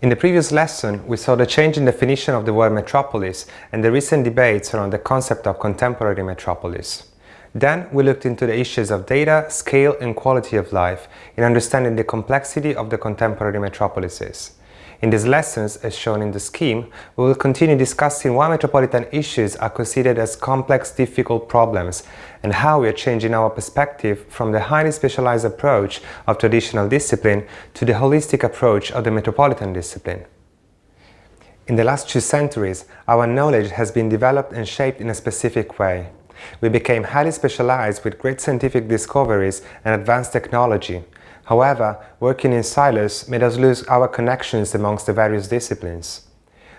In the previous lesson, we saw the change in definition of the word metropolis and the recent debates around the concept of contemporary metropolis. Then we looked into the issues of data, scale and quality of life in understanding the complexity of the contemporary metropolises. In these lessons, as shown in the scheme, we will continue discussing why metropolitan issues are considered as complex, difficult problems and how we are changing our perspective from the highly specialized approach of traditional discipline to the holistic approach of the metropolitan discipline. In the last two centuries, our knowledge has been developed and shaped in a specific way. We became highly specialized with great scientific discoveries and advanced technology, However, working in silos made us lose our connections amongst the various disciplines.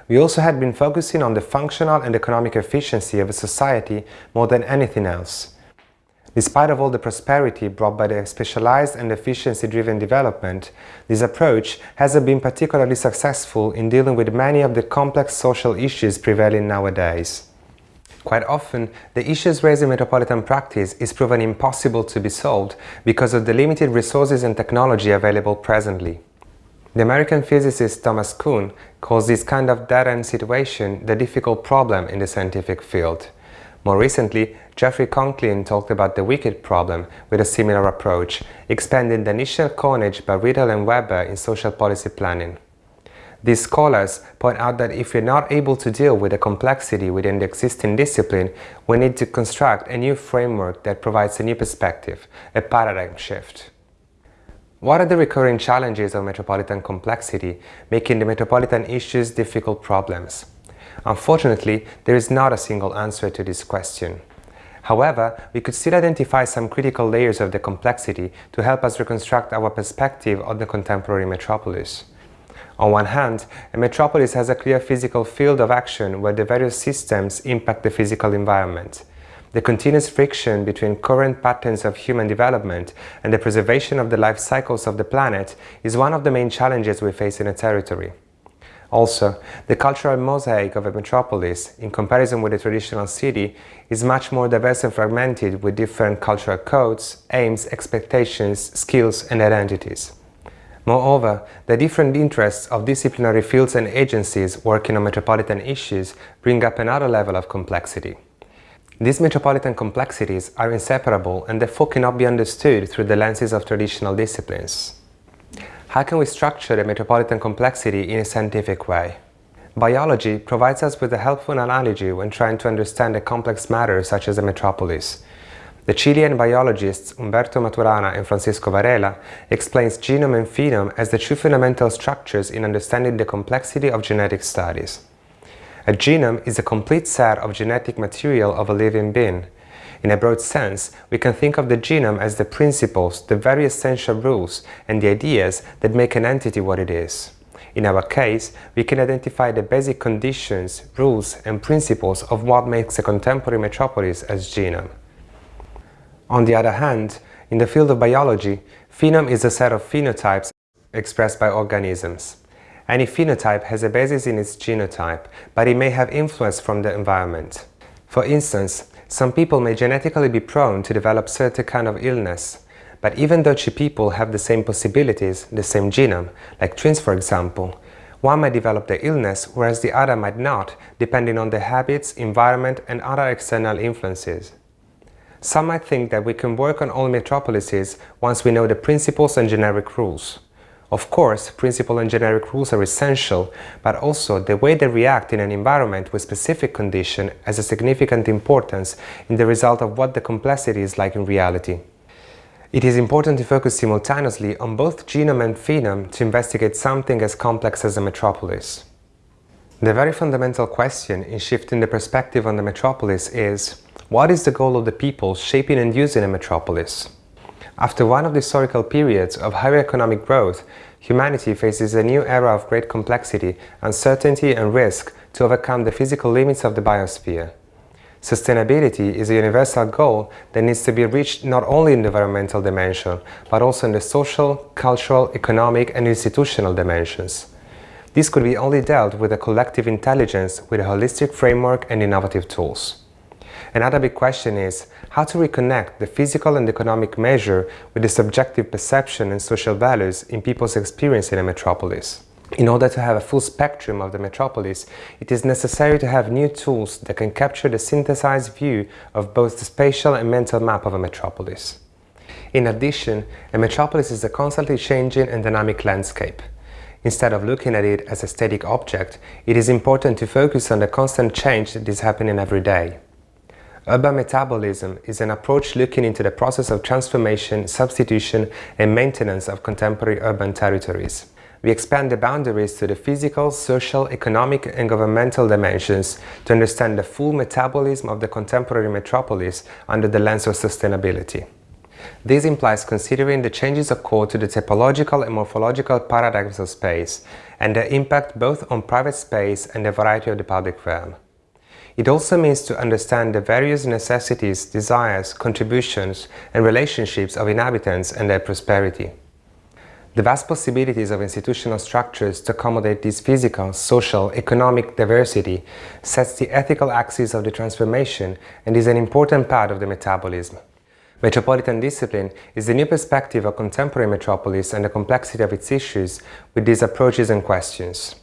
We also had been focusing on the functional and economic efficiency of a society more than anything else. Despite of all the prosperity brought by the specialized and efficiency-driven development, this approach hasn't been particularly successful in dealing with many of the complex social issues prevailing nowadays. Quite often, the issues raised in metropolitan practice is proven impossible to be solved because of the limited resources and technology available presently. The American physicist Thomas Kuhn calls this kind of dead-end situation the difficult problem in the scientific field. More recently, Jeffrey Conklin talked about the wicked problem with a similar approach, expanding the initial coinage by Rittel and Webber in social policy planning. These scholars point out that if we're not able to deal with the complexity within the existing discipline, we need to construct a new framework that provides a new perspective, a paradigm shift. What are the recurring challenges of metropolitan complexity, making the metropolitan issues difficult problems? Unfortunately, there is not a single answer to this question. However, we could still identify some critical layers of the complexity to help us reconstruct our perspective on the contemporary metropolis. On one hand, a metropolis has a clear physical field of action where the various systems impact the physical environment. The continuous friction between current patterns of human development and the preservation of the life cycles of the planet is one of the main challenges we face in a territory. Also, the cultural mosaic of a metropolis, in comparison with a traditional city, is much more diverse and fragmented with different cultural codes, aims, expectations, skills and identities. Moreover, the different interests of disciplinary fields and agencies working on metropolitan issues bring up another level of complexity. These metropolitan complexities are inseparable and therefore cannot be understood through the lenses of traditional disciplines. How can we structure the metropolitan complexity in a scientific way? Biology provides us with a helpful analogy when trying to understand a complex matter such as a metropolis, the Chilean biologists Humberto Maturana and Francisco Varela explains genome and phenome as the two fundamental structures in understanding the complexity of genetic studies. A genome is a complete set of genetic material of a living being. In a broad sense, we can think of the genome as the principles, the very essential rules and the ideas that make an entity what it is. In our case, we can identify the basic conditions, rules and principles of what makes a contemporary metropolis as genome. On the other hand, in the field of biology, phenome is a set of phenotypes expressed by organisms. Any phenotype has a basis in its genotype, but it may have influence from the environment. For instance, some people may genetically be prone to develop certain kind of illness, but even though two people have the same possibilities, the same genome, like twins for example, one might develop the illness whereas the other might not, depending on their habits, environment and other external influences. Some might think that we can work on all metropolises once we know the principles and generic rules. Of course, principle and generic rules are essential, but also the way they react in an environment with specific condition has a significant importance in the result of what the complexity is like in reality. It is important to focus simultaneously on both genome and phenome to investigate something as complex as a metropolis. The very fundamental question in shifting the perspective on the metropolis is what is the goal of the people shaping and using a metropolis? After one of the historical periods of higher economic growth, humanity faces a new era of great complexity, uncertainty and risk to overcome the physical limits of the biosphere. Sustainability is a universal goal that needs to be reached not only in the environmental dimension, but also in the social, cultural, economic and institutional dimensions. This could be only dealt with a collective intelligence with a holistic framework and innovative tools. Another big question is how to reconnect the physical and economic measure with the subjective perception and social values in people's experience in a metropolis. In order to have a full spectrum of the metropolis, it is necessary to have new tools that can capture the synthesized view of both the spatial and mental map of a metropolis. In addition, a metropolis is a constantly changing and dynamic landscape. Instead of looking at it as a static object, it is important to focus on the constant change that is happening every day. Urban metabolism is an approach looking into the process of transformation, substitution and maintenance of contemporary urban territories we expand the boundaries to the physical, social, economic and governmental dimensions to understand the full metabolism of the contemporary metropolis under the lens of sustainability. This implies considering the changes occurred to the typological and morphological paradigms of space and their impact both on private space and the variety of the public realm. It also means to understand the various necessities, desires, contributions and relationships of inhabitants and their prosperity. The vast possibilities of institutional structures to accommodate this physical, social, economic diversity sets the ethical axis of the transformation and is an important part of the metabolism. Metropolitan discipline is the new perspective of contemporary metropolis and the complexity of its issues with these approaches and questions.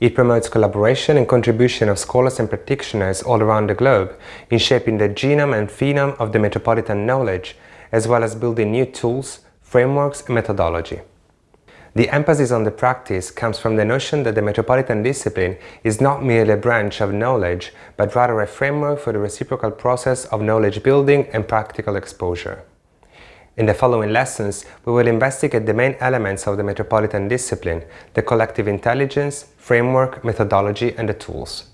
It promotes collaboration and contribution of scholars and practitioners all around the globe in shaping the genome and phenome of the metropolitan knowledge, as well as building new tools, frameworks and methodology. The emphasis on the practice comes from the notion that the metropolitan discipline is not merely a branch of knowledge, but rather a framework for the reciprocal process of knowledge building and practical exposure. In the following lessons, we will investigate the main elements of the metropolitan discipline, the collective intelligence, framework, methodology and the tools.